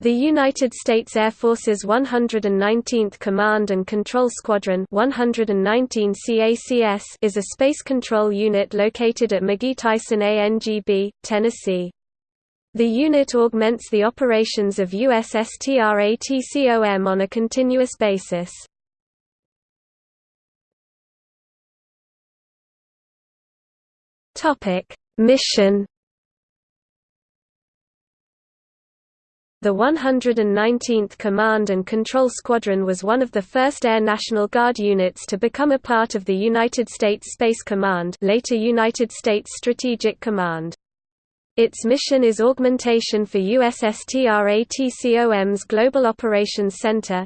The United States Air Force's 119th Command and Control Squadron 119 CACS is a space control unit located at McGhee-Tyson ANGB, Tennessee. The unit augments the operations of USSTRATCOM on a continuous basis. Mission The 119th Command and Control Squadron was one of the first Air National Guard units to become a part of the United States Space Command later United States Strategic Command. Its mission is augmentation for USSTRATCOM's Global Operations Center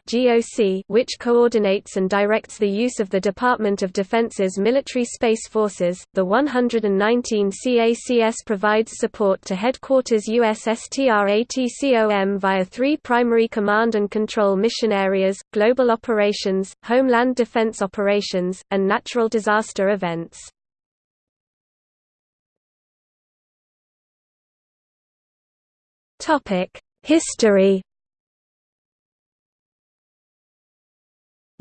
which coordinates and directs the use of the Department of Defense's military space forces. The 119 CACS provides support to headquarters USSTRATCOM via three primary command and control mission areas, global operations, homeland defense operations, and natural disaster events. History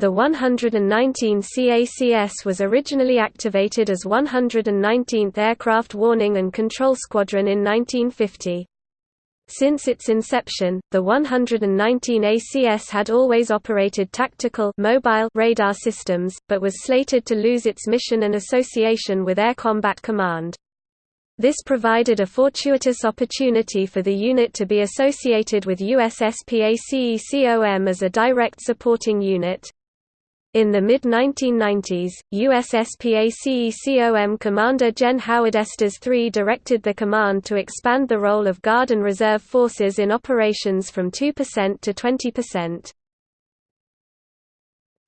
The 119 CACS was originally activated as 119th Aircraft Warning and Control Squadron in 1950. Since its inception, the 119 ACS had always operated tactical mobile radar systems, but was slated to lose its mission and association with Air Combat Command. This provided a fortuitous opportunity for the unit to be associated with USSPACECOM as a direct supporting unit. In the mid-1990s, USSPACECOM Commander Gen Howard Estes III directed the command to expand the role of Guard and Reserve forces in operations from 2% to 20%.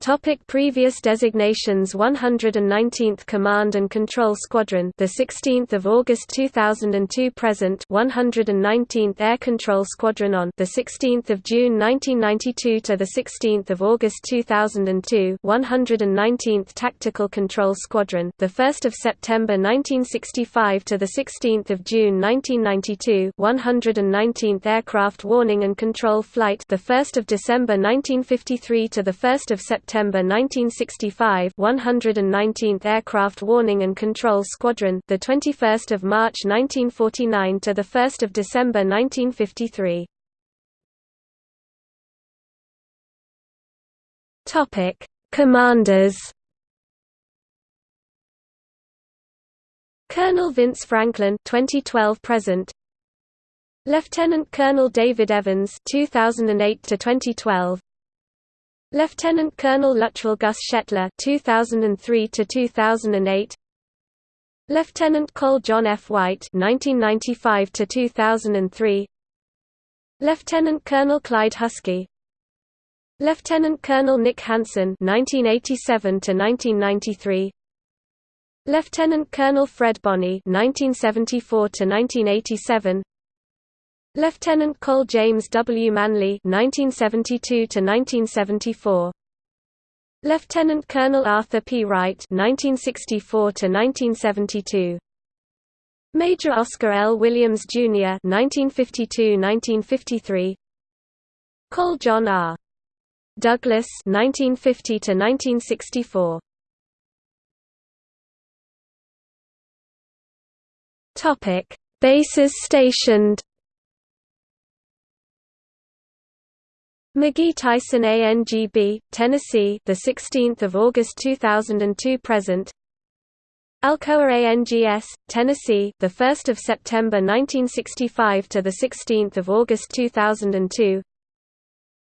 Topic previous designations 119th Command and Control Squadron the 16th of August 2002 present 119th Air Control Squadron on the 16th of June 1992 to the 16th of August 2002 119th Tactical Control Squadron the 1st of September 1965 to the 16th of June 1992 119th Aircraft Warning and Control Flight the 1st of December 1953 to the 1st of September September 1965 119th Aircraft Warning and Control Squadron the 21st of March 1949 to the 1st of December 1953 Topic Commanders. Colonel Vince Franklin 2012 present. Lieutenant Colonel David Evans 2008 to 2012 Lieutenant Colonel Luttrell Gus Shetler 2003 to 2008 Lieutenant Col John F. White 1995 to 2003 Lieutenant Colonel Clyde Husky. Lieutenant Colonel Nick Hansen 1987 to 1993 Lieutenant Colonel Fred Bonney 1974 to 1987 Lieutenant Col James W. Manley (1972–1974), Lieutenant Colonel Arthur P. Wright (1964–1972), Major Oscar L. Williams Jr. (1952–1953), Col John R. Douglas (1950–1964). Topic: Bases stationed. McGhee-Tyson ANGB, Tennessee, the 16th of August 2002 present. Alcoa ANGS, Tennessee, the 1st of September 1965 to the 16th of August 2002.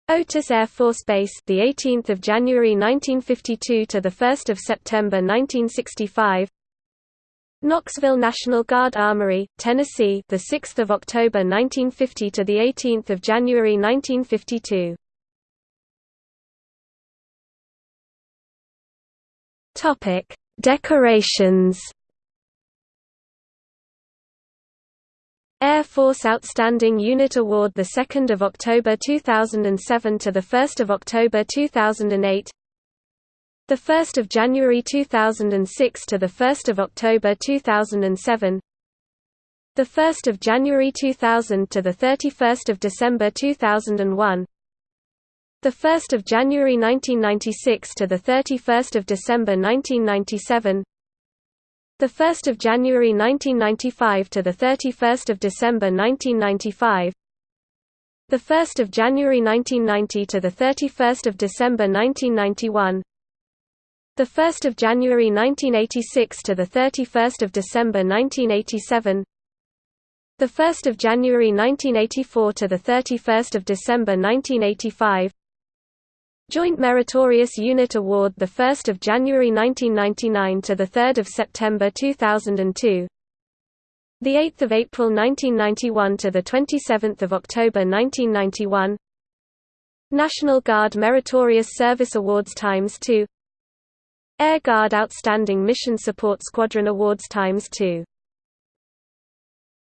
Otis Air Force Base, the 18th of January 1952 to the 1st of September 1965. Knoxville National Guard Armory, Tennessee, the 6th of October 1950 to the 18th of January 1952. Topic: Decorations. Air Force Outstanding Unit Award the 2nd of October 2007 to the 1st of October 2008. The 1st of January 2006 to the 1st of October 2007 The 1st of January 2000 to the 31st of December 2001. The 1st of January 1996 to the 31st of December 1997. The 1st of January 1995 to the 31st of December 1995. The 1st of January 1990 to the 31st of December 1991. The 1st of January 1986 to the 31st of December 1987. The 1st of January 1984 to the 31st of December 1985. Joint Meritorious Unit Award the 1st of January 1999 to the 3rd of September 2002. The 8th of April 1991 to the 27th of October 1991. National Guard Meritorious Service Awards times 2. Air Guard Outstanding Mission Support Squadron Awards times 2